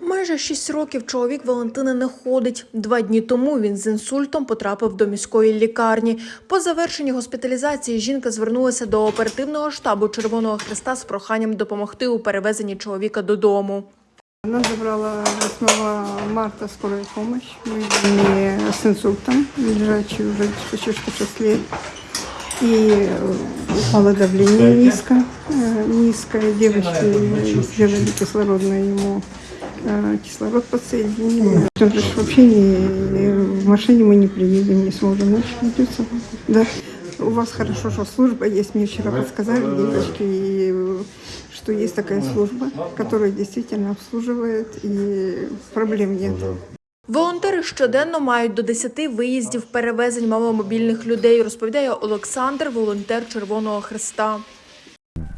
Майже шість років чоловік Валентини не ходить. Два дні тому він з інсультом потрапив до міської лікарні. По завершенні госпіталізації жінка звернулася до оперативного штабу Червоного Христа з проханням допомогти у перевезенні чоловіка додому. Она забрала 8 марта скорую помощь. Мы видели с инсультом, лежачий уже почти что 6 лет. И э, упало давление низко, э, низкое. Девочки сделали кислородное ему э, кислород подсоединили. Он же вообще не, в машине мы не приедем, не сможем. Значит, придется. Да. У вас хорошо, что служба есть. Мне вчера подсказали девочки, и, э, что есть такая служба, которая действительно обслуживает, и проблем нет. Волонтери щоденно мають до 10 виїздів перевезень маломобільних людей, розповідає Олександр, волонтер Червоного Христа.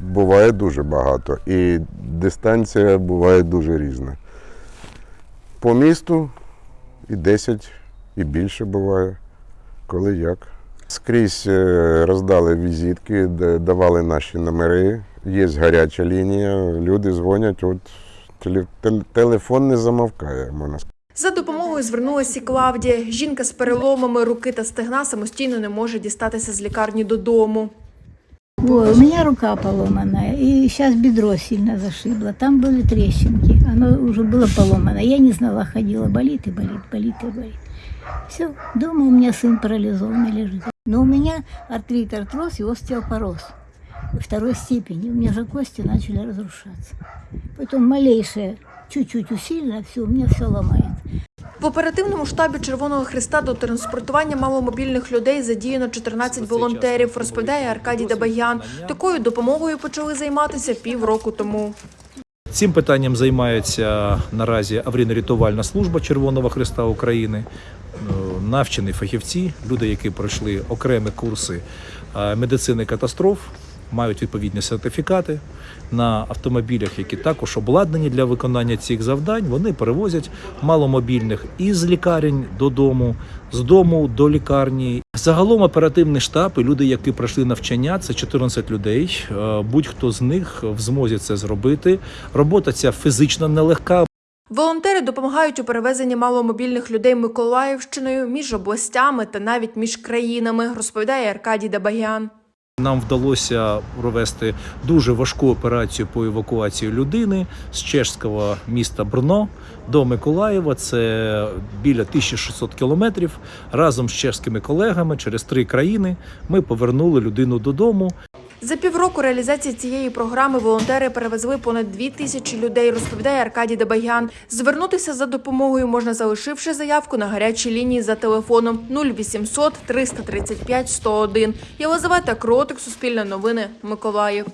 Буває дуже багато. І дистанція буває дуже різна. По місту і 10, і більше буває, коли як. Скрізь е, роздали візитки, давали наші номери. Є гаряча лінія, люди дзвонять, от телефон не замовкає, можна сказати. За допомогою звернулася Клавдія. Жінка з переломами руки та стегна самостійно не може дістатися з лікарні додому. Ой, у меня рука поломанная, и сейчас бедро сильно зашибло. Там были трещинки, оно уже было поломано. Я не знала, ходила, болит и болит, болит и болит. Все, дома у меня сын парализованный лежит. Но у меня артрит, артроз и остеопороз второй степени. У меня же кости начали разрушаться. Потом малейшее, чуть-чуть усилено, все, у меня все ломает. В оперативному штабі Червоного Христа до транспортування маломобільних людей задіяно 14 волонтерів, розповідає Аркадій Дабаян. Такою допомогою почали займатися півроку тому. Цим питанням займається наразі аварійно-рятувальна служба Червоного Христа України, е, навчені фахівці, люди, які пройшли окремі курси е, медицини катастроф, мають відповідні сертифікати на автомобілях, які також обладнані для виконання цих завдань. Вони перевозять маломобільних із лікарень додому, з дому до лікарні. Загалом оперативний штаб і люди, які пройшли навчання, це 14 людей. Е, Будь-хто з них в змозі це зробити. Робота ця фізично нелегка, Волонтери допомагають у перевезенні маломобільних людей Миколаївщиною між областями та навіть між країнами, розповідає Аркадій Дабаян. Нам вдалося провести дуже важку операцію по евакуації людини з чешського міста Брно до Миколаєва. Це біля 1600 кілометрів. Разом з чешськими колегами через три країни ми повернули людину додому. За півроку реалізації цієї програми волонтери перевезли понад дві тисячі людей, розповідає Аркадій Дабаян. Звернутися за допомогою можна залишивши заявку на гарячій лінії за телефоном 0800 335 101. Єлизавета Кротик, Суспільне новини, Миколаїв.